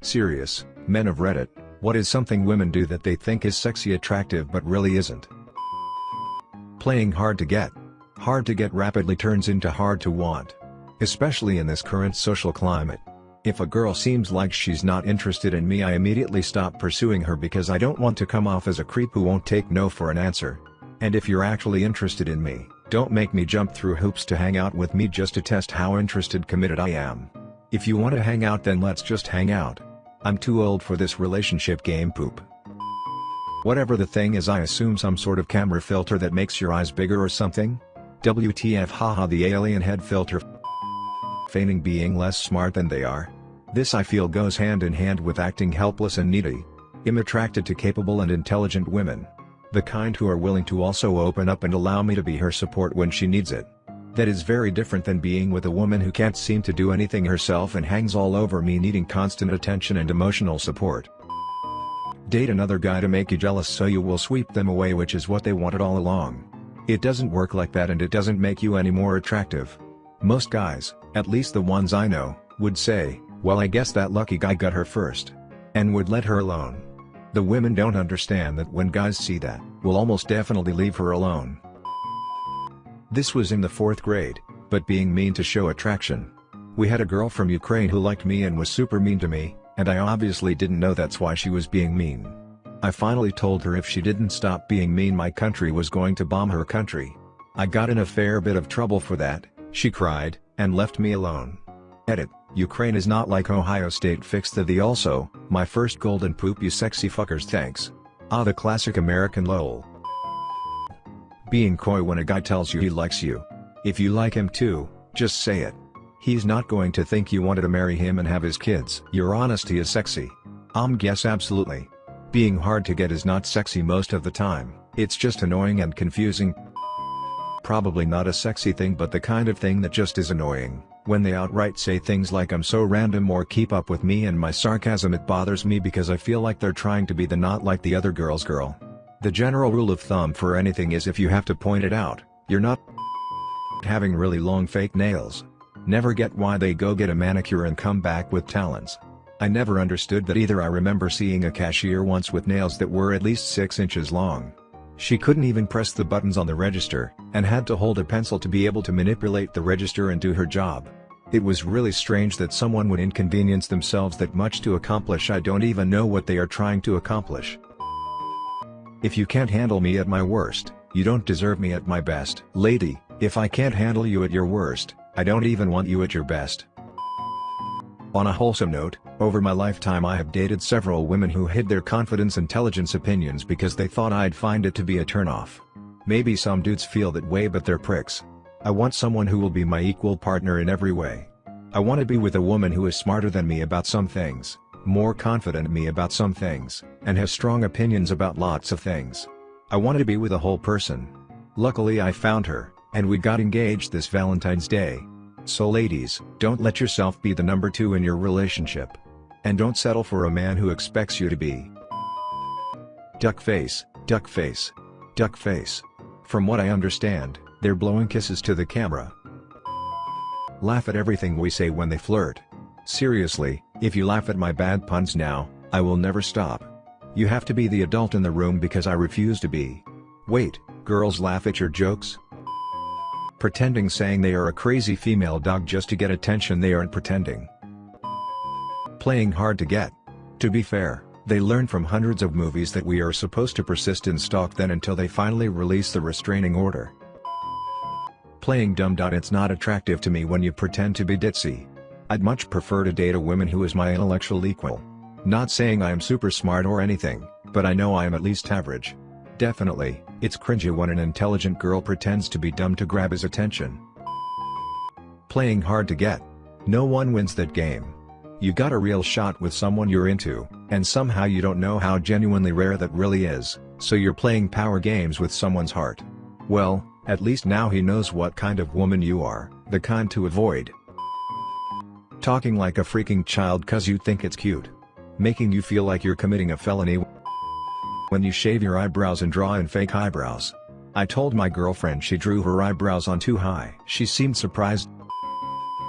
Serious, men of Reddit, what is something women do that they think is sexy attractive but really isn't? Playing hard to get. Hard to get rapidly turns into hard to want. Especially in this current social climate. If a girl seems like she's not interested in me I immediately stop pursuing her because I don't want to come off as a creep who won't take no for an answer. And if you're actually interested in me, don't make me jump through hoops to hang out with me just to test how interested committed I am. If you want to hang out then let's just hang out. I'm too old for this relationship game poop. Whatever the thing is I assume some sort of camera filter that makes your eyes bigger or something? WTF haha the alien head filter feigning being less smart than they are. This I feel goes hand in hand with acting helpless and needy. I'm attracted to capable and intelligent women. The kind who are willing to also open up and allow me to be her support when she needs it. That is very different than being with a woman who can't seem to do anything herself and hangs all over me needing constant attention and emotional support. Date another guy to make you jealous so you will sweep them away which is what they wanted all along. It doesn't work like that and it doesn't make you any more attractive. Most guys, at least the ones I know, would say, well I guess that lucky guy got her first. And would let her alone. The women don't understand that when guys see that, will almost definitely leave her alone. This was in the 4th grade, but being mean to show attraction. We had a girl from Ukraine who liked me and was super mean to me, and I obviously didn't know that's why she was being mean. I finally told her if she didn't stop being mean my country was going to bomb her country. I got in a fair bit of trouble for that, she cried, and left me alone. Edit, Ukraine is not like Ohio State fixed the the also, my first golden poop you sexy fuckers thanks. Ah the classic American lol. Being coy when a guy tells you he likes you. If you like him too, just say it. He's not going to think you wanted to marry him and have his kids. Your honesty is sexy. Um guess absolutely. Being hard to get is not sexy most of the time, it's just annoying and confusing. Probably not a sexy thing but the kind of thing that just is annoying, when they outright say things like I'm so random or keep up with me and my sarcasm it bothers me because I feel like they're trying to be the not like the other girl's girl. The general rule of thumb for anything is if you have to point it out, you're not having really long fake nails. Never get why they go get a manicure and come back with talons. I never understood that either I remember seeing a cashier once with nails that were at least 6 inches long. She couldn't even press the buttons on the register, and had to hold a pencil to be able to manipulate the register and do her job. It was really strange that someone would inconvenience themselves that much to accomplish I don't even know what they are trying to accomplish. If you can't handle me at my worst, you don't deserve me at my best. Lady, if I can't handle you at your worst, I don't even want you at your best. On a wholesome note, over my lifetime I have dated several women who hid their confidence intelligence opinions because they thought I'd find it to be a turnoff. Maybe some dudes feel that way but they're pricks. I want someone who will be my equal partner in every way. I want to be with a woman who is smarter than me about some things, more confident me about some things, and has strong opinions about lots of things. I wanted to be with a whole person. Luckily I found her, and we got engaged this Valentine's Day. So ladies, don't let yourself be the number two in your relationship. And don't settle for a man who expects you to be. Duck face, duck face, duck face. From what I understand, they're blowing kisses to the camera. Laugh at everything we say when they flirt. Seriously, if you laugh at my bad puns now, I will never stop. You have to be the adult in the room because I refuse to be. Wait, girls laugh at your jokes? Pretending saying they are a crazy female dog just to get attention they aren't pretending. Playing hard to get. To be fair, they learn from hundreds of movies that we are supposed to persist in stalk then until they finally release the restraining order. Playing dumb. It's not attractive to me when you pretend to be ditzy. I'd much prefer to date a woman who is my intellectual equal. Not saying I am super smart or anything, but I know I am at least average. Definitely, it's cringy when an intelligent girl pretends to be dumb to grab his attention. Playing hard to get. No one wins that game. You got a real shot with someone you're into, and somehow you don't know how genuinely rare that really is, so you're playing power games with someone's heart. Well, at least now he knows what kind of woman you are, the kind to avoid. Talking like a freaking child cause you think it's cute. Making you feel like you're committing a felony when you shave your eyebrows and draw in fake eyebrows. I told my girlfriend she drew her eyebrows on too high. She seemed surprised.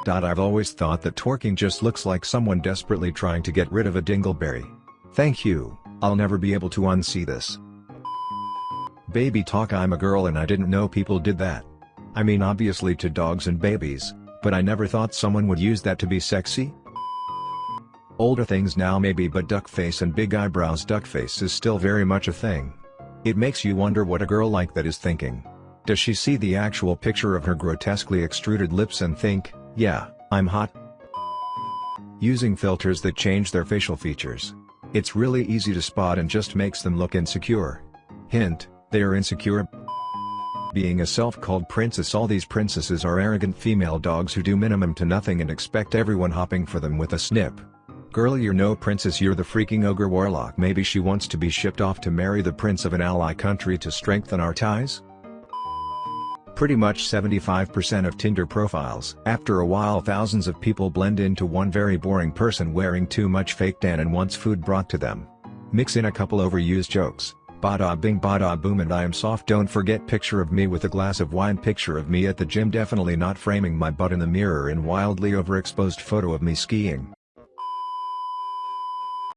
I've always thought that twerking just looks like someone desperately trying to get rid of a dingleberry. Thank you, I'll never be able to unsee this. Baby talk I'm a girl and I didn't know people did that. I mean obviously to dogs and babies, but I never thought someone would use that to be sexy. Older things now maybe but duck face and big eyebrows duck face is still very much a thing. It makes you wonder what a girl like that is thinking. Does she see the actual picture of her grotesquely extruded lips and think, yeah, I'm hot? Using filters that change their facial features. It's really easy to spot and just makes them look insecure. Hint, they are insecure. Being a self-called princess all these princesses are arrogant female dogs who do minimum to nothing and expect everyone hopping for them with a snip. Girl you're no princess you're the freaking ogre warlock maybe she wants to be shipped off to marry the prince of an ally country to strengthen our ties? Pretty much 75% of Tinder profiles. After a while thousands of people blend into one very boring person wearing too much fake tan and wants food brought to them. Mix in a couple overused jokes, bada bing bada boom and I am soft. Don't forget picture of me with a glass of wine. Picture of me at the gym. Definitely not framing my butt in the mirror in wildly overexposed photo of me skiing.